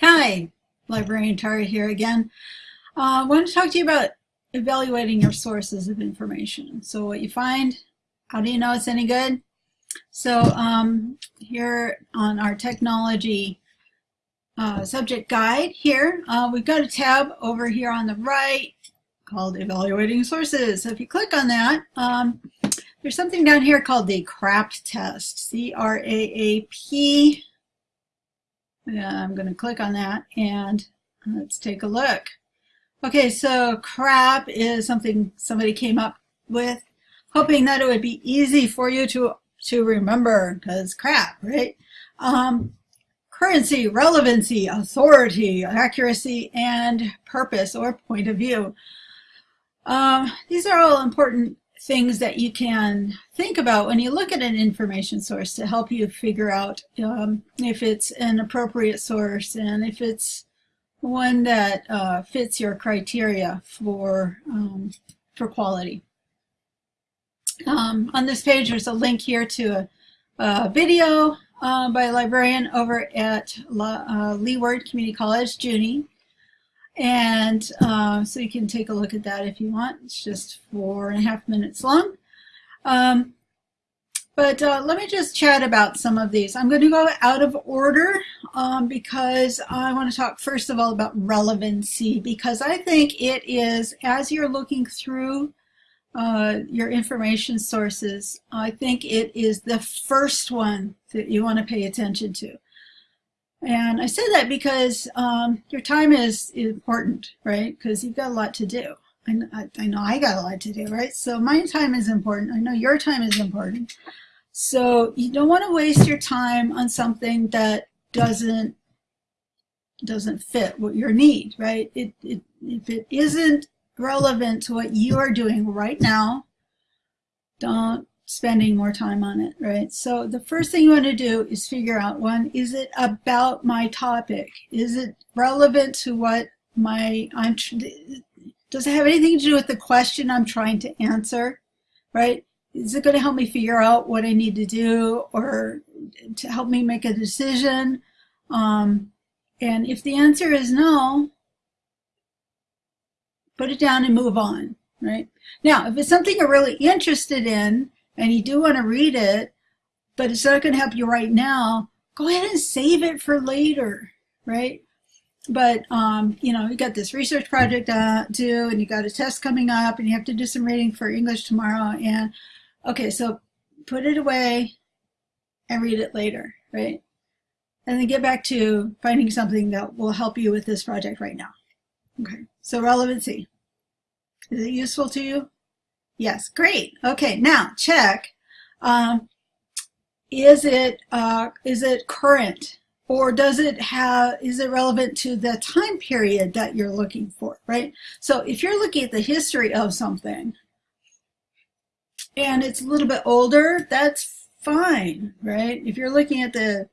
Hi, Librarian Tara here again. Uh, I want to talk to you about evaluating your sources of information. So what you find, how do you know it's any good? So um, here on our technology uh, subject guide here, uh, we've got a tab over here on the right called Evaluating Sources. So if you click on that, um, there's something down here called the CRAP test, C-R-A-A-P I'm going to click on that and let's take a look. Okay, so crap is something somebody came up with, hoping that it would be easy for you to, to remember, because crap, right? Um, currency, relevancy, authority, accuracy, and purpose or point of view. Um, these are all important things that you can think about when you look at an information source to help you figure out um, if it's an appropriate source and if it's one that uh, fits your criteria for, um, for quality. Um, on this page, there's a link here to a, a video uh, by a librarian over at La, uh, Leeward Community College, Junie. And uh, so you can take a look at that if you want. It's just four and a half minutes long. Um, but uh, let me just chat about some of these. I'm going to go out of order um, because I want to talk first of all about relevancy because I think it is, as you're looking through uh, your information sources, I think it is the first one that you want to pay attention to. And I say that because um, your time is important, right? Because you've got a lot to do. I, I know I got a lot to do, right? So my time is important. I know your time is important. So you don't want to waste your time on something that doesn't doesn't fit what your need, right? It, it, if it isn't relevant to what you are doing right now, don't spending more time on it, right? So the first thing you want to do is figure out one, is it about my topic? Is it relevant to what my, I'm, does it have anything to do with the question I'm trying to answer, right? Is it going to help me figure out what I need to do or to help me make a decision? Um, and if the answer is no, put it down and move on, right? Now, if it's something you're really interested in, and you do want to read it, but it's not going to help you right now, go ahead and save it for later, right? But, um, you know, you got this research project uh, due and you got a test coming up and you have to do some reading for English tomorrow. And, okay, so put it away and read it later, right? And then get back to finding something that will help you with this project right now. Okay, so relevancy. Is it useful to you? Yes, great. Okay, now check. Um, is it uh, is it current or does it have is it relevant to the time period that you're looking for, right? So if you're looking at the history of something and it's a little bit older, that's fine, right? If you're looking at the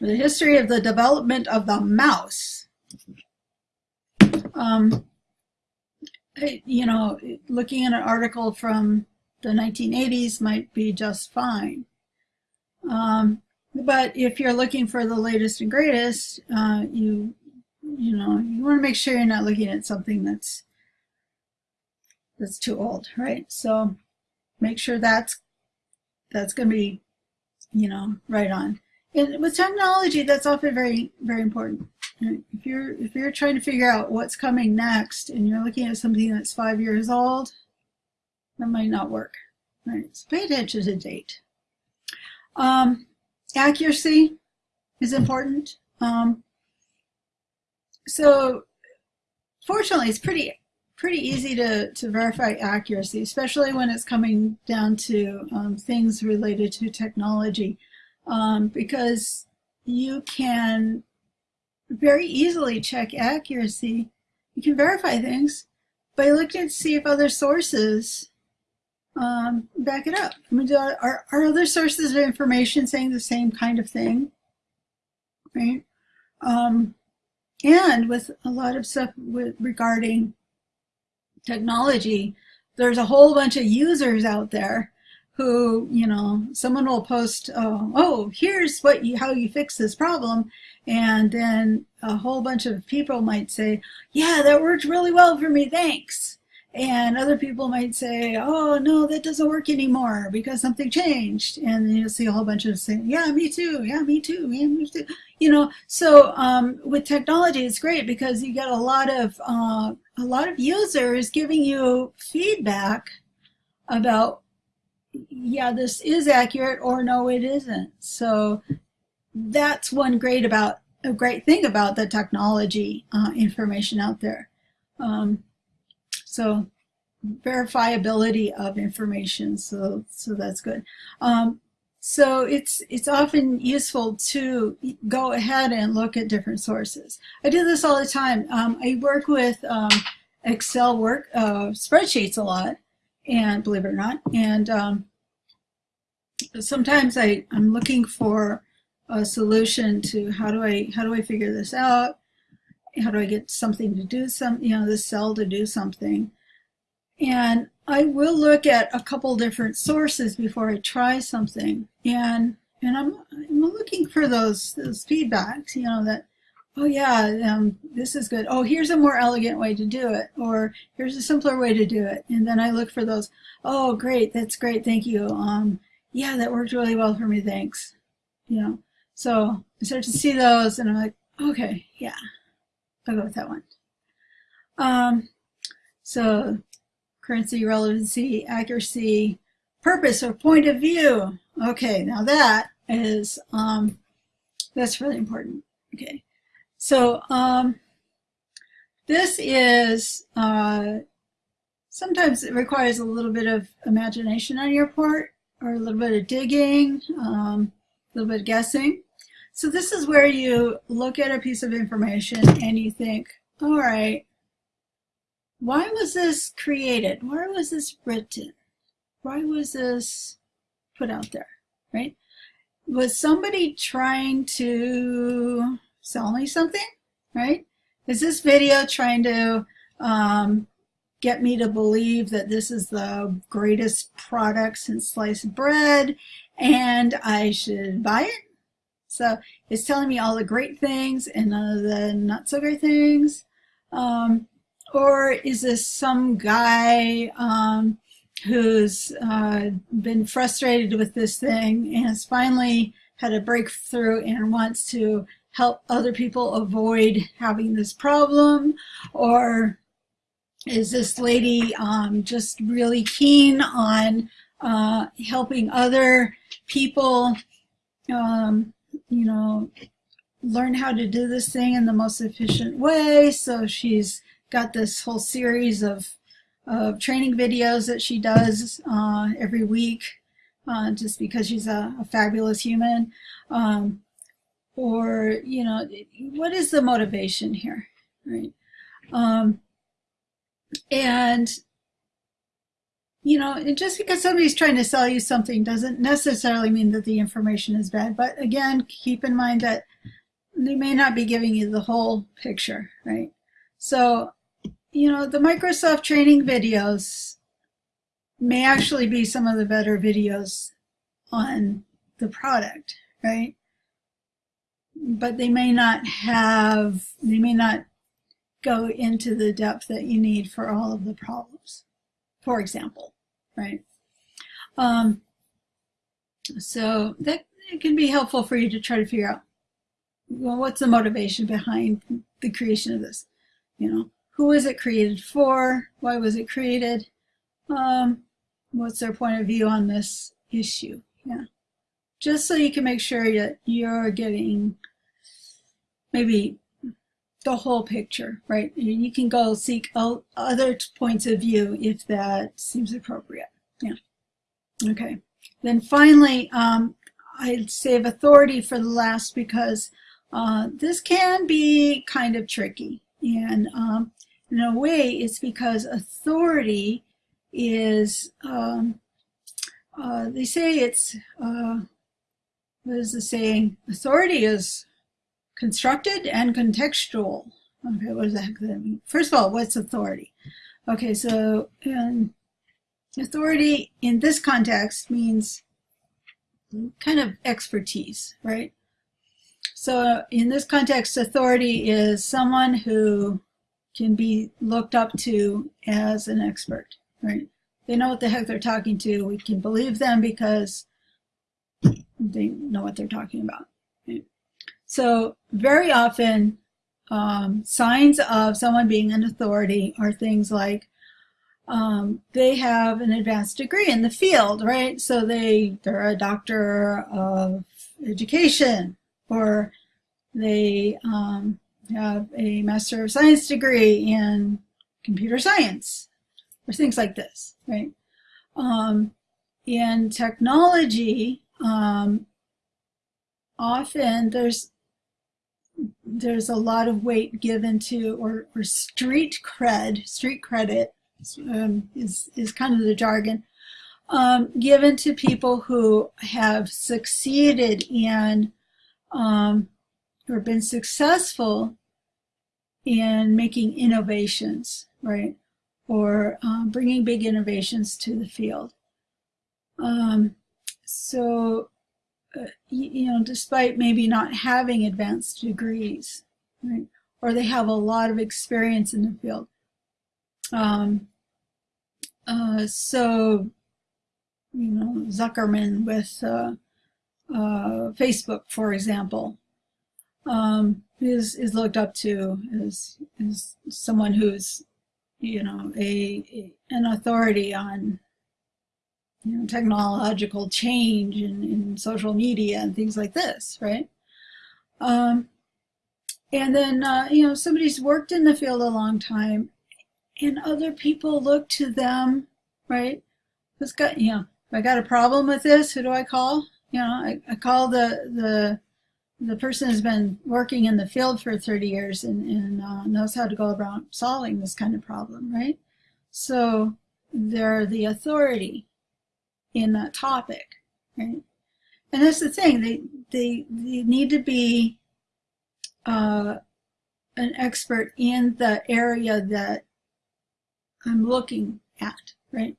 the history of the development of the mouse, um, you know, looking at an article from the 1980s might be just fine. Um, but if you're looking for the latest and greatest, uh, you you know you want to make sure you're not looking at something that's that's too old, right? So make sure that's that's going to be you know right on. And with technology, that's often very very important. If you're if you're trying to figure out what's coming next and you're looking at something that's five years old, that might not work. Right? So pay attention to date. Um, accuracy is important. Um, so fortunately, it's pretty pretty easy to, to verify accuracy, especially when it's coming down to um, things related to technology, um, because you can very easily check accuracy. You can verify things by looking to see if other sources um, back it up. I mean, are, are other sources of information saying the same kind of thing? Right? Um, and with a lot of stuff with, regarding technology, there's a whole bunch of users out there who, you know, someone will post, oh, oh here's what you, how you fix this problem. And then a whole bunch of people might say, yeah, that worked really well for me, thanks. And other people might say, oh, no, that doesn't work anymore because something changed. And you'll see a whole bunch of saying, yeah, me too, yeah, me too, yeah, me too. You know, so um, with technology, it's great because you get a lot of, uh, a lot of users giving you feedback about yeah, this is accurate or no, it isn't. So that's one great about a great thing about the technology uh, information out there. Um, so verifiability of information. So so that's good. Um, so it's it's often useful to go ahead and look at different sources. I do this all the time. Um, I work with um, Excel work uh, spreadsheets a lot, and believe it or not, and um, sometimes I, I'm looking for a solution to how do I how do I figure this out? How do I get something to do some you know this cell to do something? And I will look at a couple different sources before I try something. And and I'm I'm looking for those those feedbacks, you know, that oh yeah, um, this is good. Oh, here's a more elegant way to do it, or here's a simpler way to do it. And then I look for those. Oh, great, that's great, thank you. Um, yeah, that worked really well for me, thanks. You know, so I start to see those and I'm like, okay, yeah, I'll go with that one. Um, so currency, relevancy, accuracy, purpose or point of view. Okay, now that is, um, that's really important. Okay, so um, this is, uh, sometimes it requires a little bit of imagination on your part or a little bit of digging, um, a little bit of guessing. So this is where you look at a piece of information and you think, all right, why was this created? Why was this written? Why was this put out there, right? Was somebody trying to sell me something, right? Is this video trying to um, get me to believe that this is the greatest product since sliced bread and I should buy it. So it's telling me all the great things and none of the not so great things. Um, or is this some guy um, who's uh, been frustrated with this thing and has finally had a breakthrough and wants to help other people avoid having this problem? Or is this lady um, just really keen on uh, helping other people, um, you know, learn how to do this thing in the most efficient way. So she's got this whole series of, of training videos that she does uh, every week uh, just because she's a, a fabulous human. Um, or, you know, what is the motivation here, right? Um, and, you know, just because somebody's trying to sell you something doesn't necessarily mean that the information is bad. But again, keep in mind that they may not be giving you the whole picture, right? So, you know, the Microsoft training videos may actually be some of the better videos on the product, right? But they may not have, they may not go into the depth that you need for all of the problems, for example, right? Um, so that it can be helpful for you to try to figure out, well, what's the motivation behind the creation of this? You know, who was it created for? Why was it created? Um, what's their point of view on this issue? Yeah. Just so you can make sure that you're getting maybe the whole picture, right? You can go seek other points of view if that seems appropriate. Yeah. Okay. Then finally, um, I'd save authority for the last because uh, this can be kind of tricky. And um, in a way, it's because authority is, um, uh, they say it's, uh, what is the saying? Authority is constructed and contextual. Okay, what does that mean? First of all, what's authority? Okay, so and authority in this context means kind of expertise, right? So in this context, authority is someone who can be looked up to as an expert, right? They know what the heck they're talking to. We can believe them because they know what they're talking about. Right? So very often, um, signs of someone being an authority are things like um, they have an advanced degree in the field, right? So they they're a doctor of education, or they um, have a master of science degree in computer science, or things like this, right? Um, in technology, um, often there's there's a lot of weight given to or, or street cred, street credit um, is, is kind of the jargon, um, given to people who have succeeded in um, or been successful in making innovations, right? Or um, bringing big innovations to the field. Um, so, uh, you, know, despite maybe not having advanced degrees, right? Or they have a lot of experience in the field. Um, uh, so, you know, Zuckerman with uh, uh, Facebook, for example, um, is is looked up to as as someone who's, you know, a, a an authority on you know, technological change in, in social media and things like this, right? Um, and then, uh, you know, somebody's worked in the field a long time and other people look to them, right? Who's got, you know, I got a problem with this, who do I call? You know, I, I call the, the, the person who's been working in the field for 30 years and, and uh, knows how to go about solving this kind of problem, right? So they're the authority in that topic, right? And that's the thing, they, they, they need to be uh, an expert in the area that I'm looking at, right?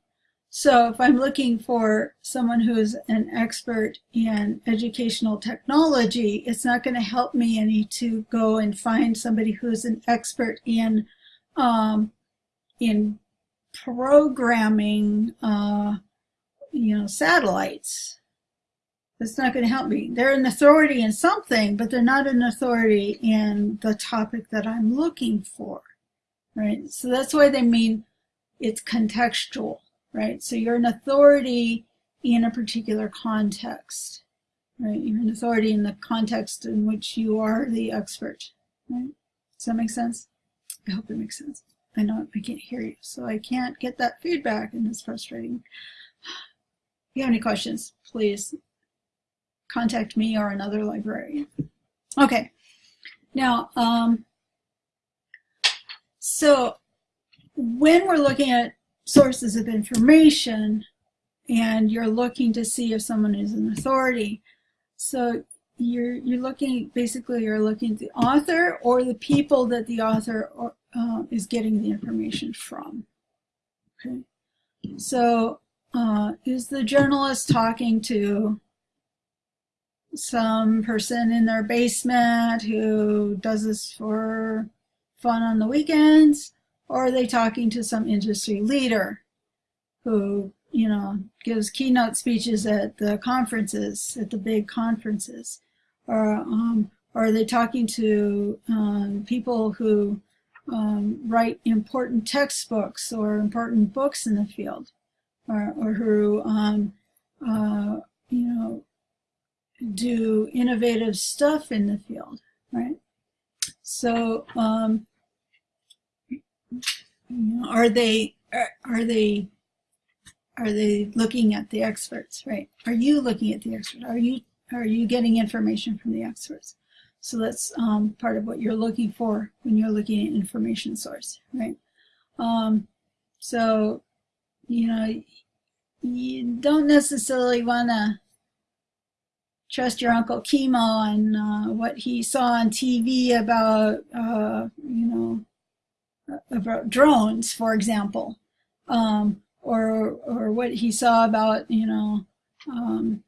So if I'm looking for someone who's an expert in educational technology, it's not going to help me any to go and find somebody who's an expert in um, in programming, uh, you know, satellites. That's not going to help me. They're an authority in something, but they're not an authority in the topic that I'm looking for, right? So that's why they mean it's contextual, right? So you're an authority in a particular context, right? You're an authority in the context in which you are the expert, right? Does that make sense? I hope it makes sense. I know I can't hear you, so I can't get that feedback, and it's frustrating. If you have any questions, please contact me or another librarian. Okay, now, um, so when we're looking at sources of information and you're looking to see if someone is an authority, so you're you're looking basically you're looking at the author or the people that the author or, uh, is getting the information from. Okay, so uh, is the journalist talking to some person in their basement who does this for fun on the weekends? Or are they talking to some industry leader who, you know, gives keynote speeches at the conferences, at the big conferences? Or, um, or are they talking to um, people who um, write important textbooks or important books in the field? Or, or who, um, uh, you know, do innovative stuff in the field, right? So, um, are they are, are they are they looking at the experts right? Are you looking at the experts? Are you are you getting information from the experts? So that's um, part of what you're looking for when you're looking at information source right? Um, so you know you don't necessarily want to trust your uncle Kimo on uh, what he saw on TV about uh, you know about drones, for example, um, or or what he saw about you know um,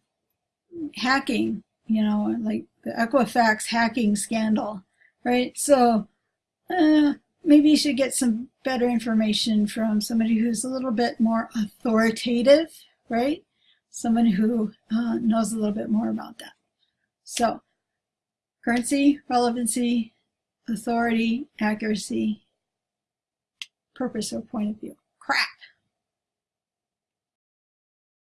hacking, you know, like the Equifax hacking scandal, right? So uh, maybe you should get some better information from somebody who's a little bit more authoritative, right? Someone who uh, knows a little bit more about that. So currency, relevancy, authority, accuracy, purpose or point of view. Crap.